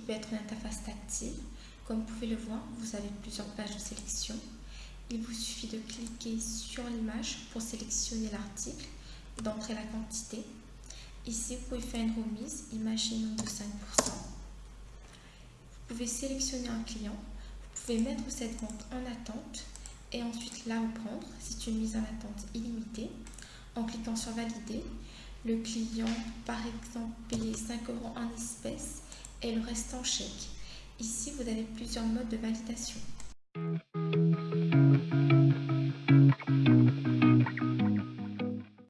peut être une interface tactile. Comme vous pouvez le voir, vous avez plusieurs pages de sélection. Il vous suffit de cliquer sur l'image pour sélectionner l'article d'entrer la quantité. Ici, vous pouvez faire une remise, imaginons de 5%. Vous pouvez sélectionner un client, vous pouvez mettre cette vente en attente et ensuite la reprendre. C'est une mise en attente illimitée. En cliquant sur valider, le client, par exemple, paye 5 euros en espèces et le reste en chèque. Ici, vous avez plusieurs modes de validation.